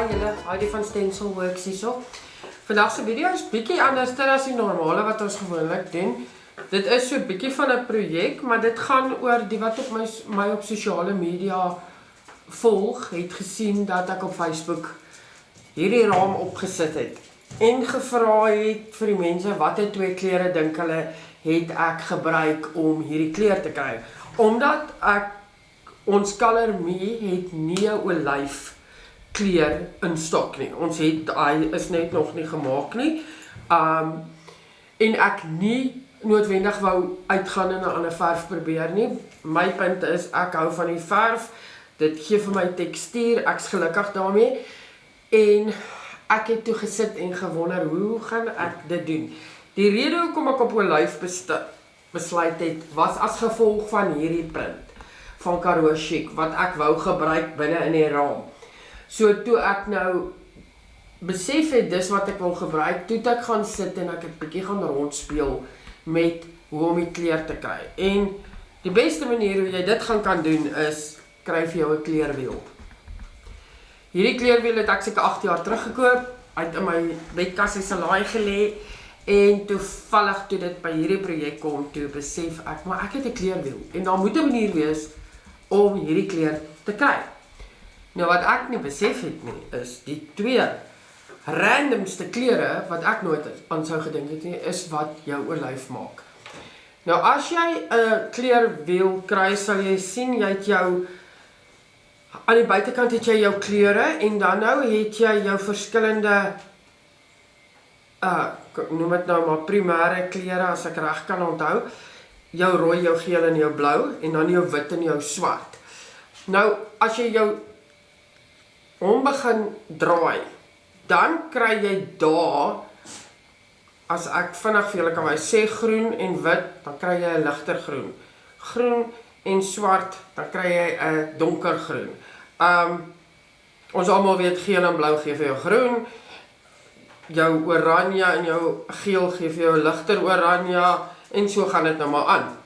Hi julle, Heidi van Stencil Works hierso. Vandag se video is bietjie anders as die normale wat ons gewoonlik doen. Dit is so bietjie van 'n projek, maar dit gaan oor die wat op my my op sosiale media volg, het gesien dat ek op Facebook hierdie raam opgesit het en gevra het vir die mense watter twee kleure dink hulle het ek gebruik om hierdie kleur te kry. Omdat ek ons Color Me het nie 'n olyf kleur in stok nie. Ons het hy is net nog nie gemaak nie. Um en ek nie noodwendig wou uitgaan en 'n ander verf probeer nie. My punt is ek hou van die verf. Dit gee vir my tekstuur. Ek's gelukkig daarmee. En ek het toe gesit en gewonder hoe gaan ek dit doen? Die rede hoekom ek op olyf besluit het was as gevolg van hierdie print van Karoo Chic wat ek wou gebruik binne in die raam. So toe ek nou besef het dis wat ek wil gebruik, toe ek gaan sit en ek 'n bietjie gaan rondspeel met hoe om die kleur te kry. En die beste manier hoe jy dit gaan kan doen is kry vir jou 'n kleurwiel. Hierdie kleurwiel het ek seker 8 jaar terug gekoop, uit in my bedkas se laai gelê en toevallig toe dit by hierdie projek kom, toe besef ek maar ek het 'n kleurwiel en daar moet 'n manier wees om hierdie kleur te kry. Nou wat ek nie besef het nie, is die twee randomste kleure wat ek nooit aan sou gedink het nie, is wat jou olyf maak. Nou as jy 'n kleur wil kry, sal jy sien jy het jou aan die buitekant het jy jou kleure en dan nou het jy jou verskillende uh noem dit nou maar primêre kleure as ek reg kan onthou jou rooi, jou geel en jou blou en dan jou wit en jou swart. Nou as jy jou hom begin draai, dan kry jy daar as ek vinnig vir julle kan wys sê groen en wit, dan kry jy 'n ligter groen. Groen en swart, dan kry jy 'n donker groen. Um ons almal weet geel en blou gee vir jou groen. Jou oranje en jou geel gee vir jou ligter oranje en so gaan dit nou maar aan.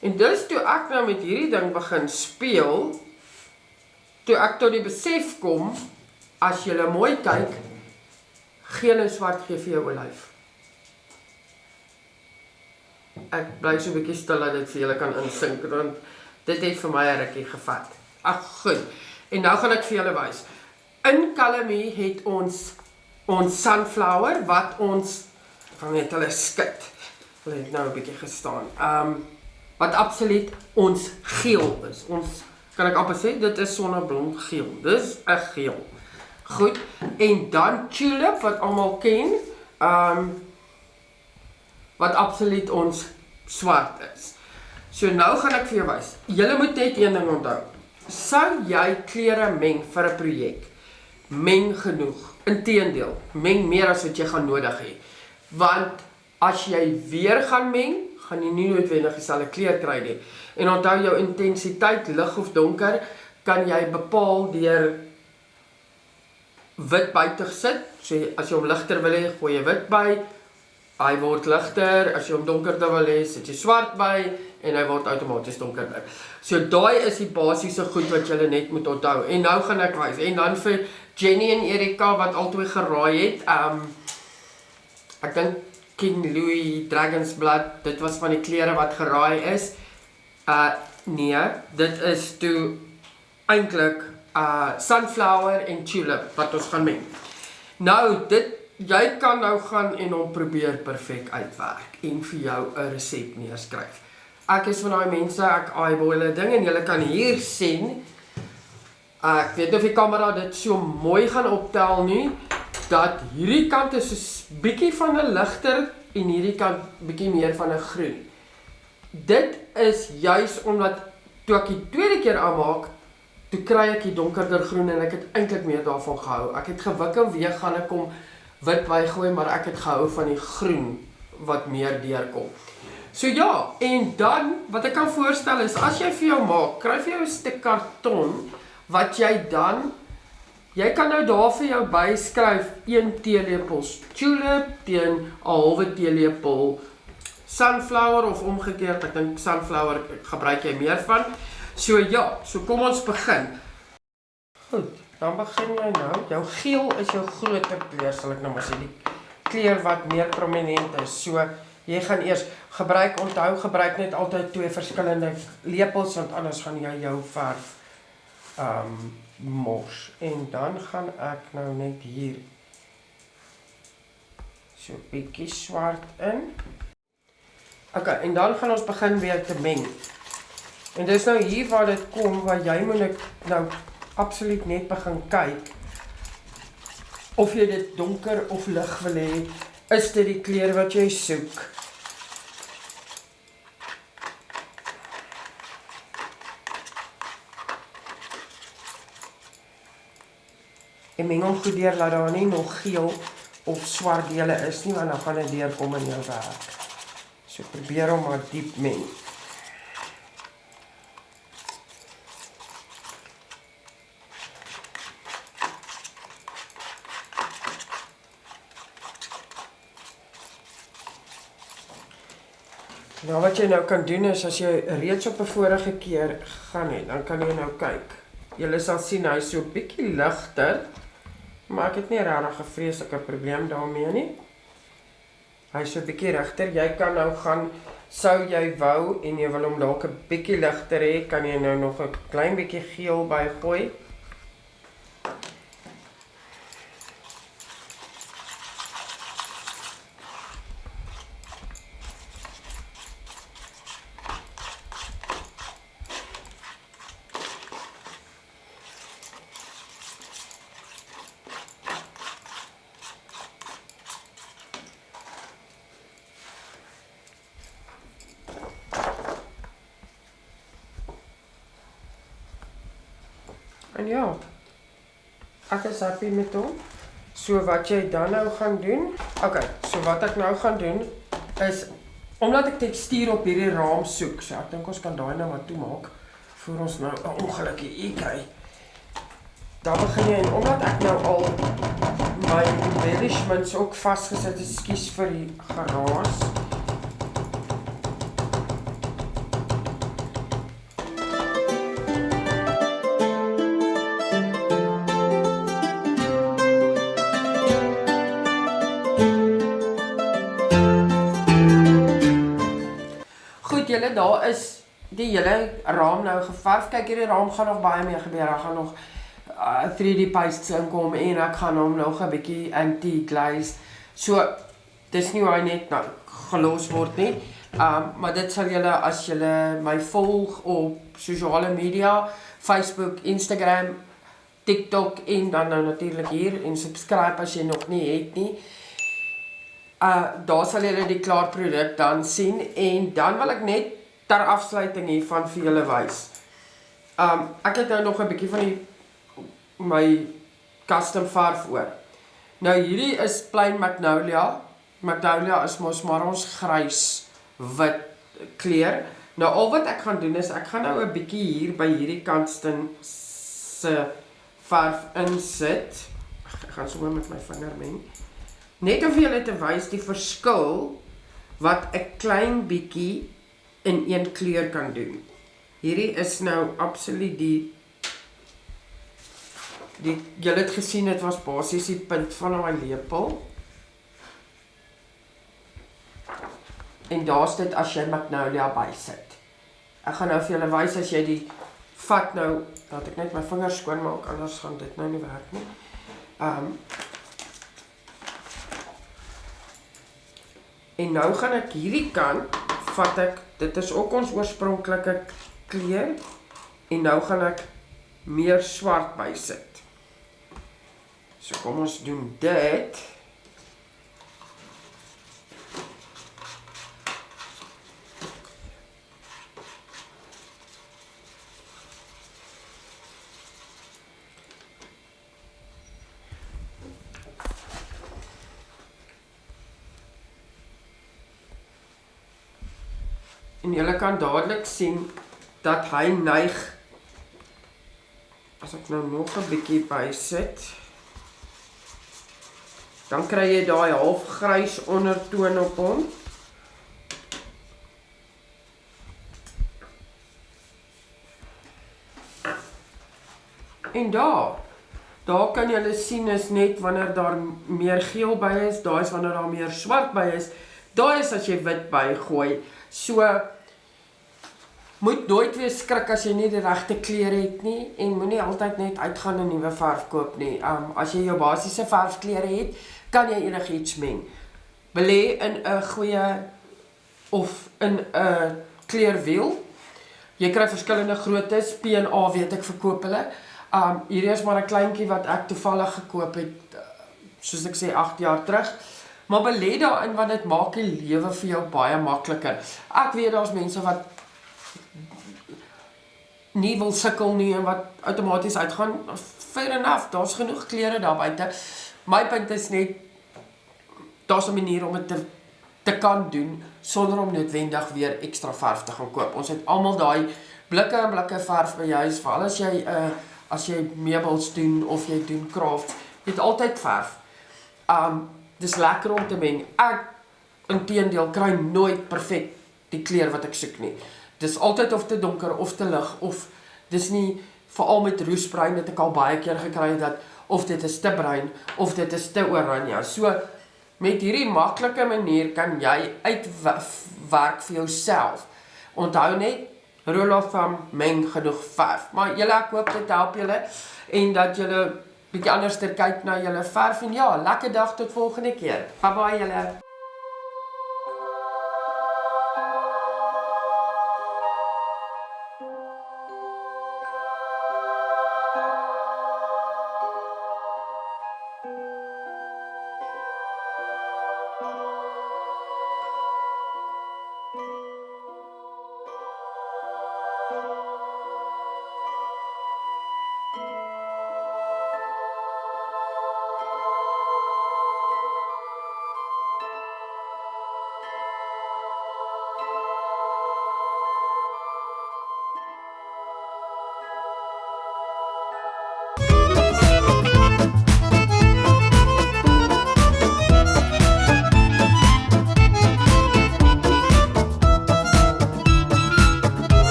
En dus toe ek nou met hierdie ding begin speel, toe ek tot die besef kom, as jy mooi kyk, geel en swart gee vir jou olyf. Ek bly so 'n bietjie stil dat dit vir julle kan insink want dit het vir my 'n rukkie gevat. Ag goed. En nou gaan ek vir julle wys. In Calamie het ons ons sunflower wat ons van net hulle skit hulle het nou 'n bietjie gestaan. Um wat absoluut ons geel is. Ons kan ek amper sê dit is sonneblom geel. Dis 'n geel. Goed. En dan tulip wat almal ken. Um wat absoluut ons swart is. So nou gaan ek vir jou wys. Julle moet net een ding onthou. Sou jy kleure meng vir 'n projek? Meng genoeg. Inteendeel, meng meer as wat jy gaan nodig hê. Want as jy weer gaan meng, gaan jy nie noodwendig dieselfde kleur kry nie. En onthou jou intensiteit, lig of donker, kan jy bepaal deur wit by te sit. So as jy hom ligter wil hê, gooi jy wit by. Hy word ligter. As jy hom donkerder wil hê, sit jy swart by en hy word outomaties donkerder. So daai is die basiese goed wat jy net moet onthou. En nou gaan ek wys. En dan vir Jenny en Erika wat albei geraai het, ehm um, ek dink King Louis Dragon's Blood, dit was van die klere wat geraai is. Uh nee, dit is toe eintlik uh sunflower en tulip wat ons gaan meng. Nou dit jy kan nou gaan en hom probeer perfek uitwerk en vir jou 'n resep neerskryf. Ek is van daai mense, ek eyeball 'n ding en jy kan hier sien. Uh, ek weet of die kamera dit so mooi gaan optel nie dat hierdie kant is so bietjie van 'n ligter en hierdie kant bietjie meer van 'n groen. Dit is juis omdat toe ek die tweede keer aanmaak, toe kry ek die donkerder groen en ek het eintlik meer daarvan gehou. Ek het gewik en weer gaan ek kom wit bygooi, maar ek het gehou van die groen wat meer deurkom. So ja, en dan wat ek kan voorstel is as jy vir jou maak, kry vir jou 'n stuk karton wat jy dan Jy kan nou daar vir jou byskryf 1 teelepel tulip teen 'n halwe teelepel sunflower of omgekeerd. Ek dink sunflower gebruik jy meer van. So ja, so kom ons begin. Goed. dan begin jy nou. Jou geel is jou groter kleur, sal ek nou maar sê, die kleur wat meer prominent is. So jy gaan eers gebruik onthou gebruik net altyd twee verskillende lepels want anders gaan jy jou verf um, mos. En dan gaan ek nou net hier so bietjie swart in. OK, en dan gaan ons begin weer te meng. En dis nou hier waar dit kom waar jy moet nou absoluut net begin kyk of jy dit donker of lig wil hê, is dit die kleur wat jy soek. En meng hom goed deur laat daar nie nog geel of swart dele is nie want dan gaan dit deurkom in jou werk. So probeer hom maar diep meng. Nou wat jy nou kan doen is as jy reeds op 'n vorige keer gaan het, dan kan jy nou kyk. Jy sal sien hy is so bietjie ligter. Maar ek het nie regtig 'n vreeslike probleem daarmee nie. Hy is so bietjie regter. Jy kan nou gaan sou jy wou en jy wil hom dalk 'n bietjie ligter hê, kan jy nou nog 'n klein bietjie geel bygooi. En ja. Ek is happy met hom. So wat jy dan nou gaan doen? Okay, so wat ek nou gaan doen is omdat ek tekstuur op hierdie raam soek, so ek dink ons kan daai nou maar toemaak vir ons nou 'n ongeluk hier kry. Dan begin jy en omdat ek nou al my embellishments ook vasgesit het, skuis vir die geraas. Julle daar is die hele raam nou geverf. Kyk hierdie raam gaan nog baie meer gebeur. Daar gaan nog uh, 3D pastes inkom en ek gaan hom nog 'n bietjie antique glaze. So dis nie hoe hy net nou gelos word nie. Um maar dit sal julle as julle my volg op sosiale media, Facebook, Instagram, TikTok en dan nou natuurlik hier en subscribe as jy nog nie het nie. Uh daar sal julle die klaar produk dan sien en dan wil ek net ter afsluiting hiervan vir julle wys. Um ek het nou nog 'n bietjie van die my custom verf oor. Nou hierdie is plain magnolia. Magnolia is mos maar ons grys wit kleur. Nou al wat ek gaan doen is ek gaan nou 'n bietjie hier by hierdie kantstin se verf insit. Ek gaan sommer met my vinger meng. Net om vir julle te wys die verskil wat 'n klein bietjie in een kleur kan doen. Hierdie is nou absoluut die die julle het gesien dit was basies die punt van my lepel. En daar's dit as jy magnolia bysit. Ek gaan nou vir julle wys as jy die vat nou, laat ek net my vingers skoon maak anders gaan dit nou nie werk nie. Um En nou gaan ek hierdie kant vat ek dit is ook ons oorspronklike kleur en nou gaan ek meer swart bysit. So kom ons doen dit. En jy kan dadelik sien dat hy neig as ek nou nog 'n bietjie bysit dan kry jy daai half grys ondertoon op hom. En daar Daar kan julle sien is net wanneer daar meer geel by is, daai is wanneer daar meer swart by is. Daai is as jy wit by gooi. So moet nooit weer skrik as jy nie die regte klere het nie en moenie altyd net uitgaan en nuwe verf koop nie. Um as jy jou basiese verfklere het, kan jy enigiets meng. Belê in 'n goeie of in 'n kleurwiel. Jy kry verskillende groottes, P en A weet ek verkoop hulle. Um hierdie is maar 'n kleintjie wat ek toevallig gekoop het soos ek sê 8 jaar terug. Maar belê daarin want dit maak die lewe vir jou baie makliker. Ek weet daar's mense wat nie wil sukkel nie en wat outomaties uitgaan. Fair enough, daar's genoeg klere daar buite. My punt is net daar's 'n manier om dit te te kan doen sonder om noodwendig weer ekstra verf te gaan koop. Ons het almal daai blikke en blikke verf by huis, veral as jy 'n uh, eh, as jy meubels doen of jy doen craft, jy het altyd verf. Um dis lekker om te meng. Ek inteendeel kry nooit perfek die kleur wat ek soek nie. Dis altyd of te donker of te lig of dis nie veral met roesbruin het ek al baie keer gekry dat of dit is te bruin of dit is te oranje. So met hierdie maklike manier kan jy uitwerk vir jouself. Onthou net Rolof van meng genoeg verf. Maar julle ek hoop dit help julle en dat julle bietjie anders kyk na julle verf en ja, lekker dag tot volgende keer. Bye bye julle.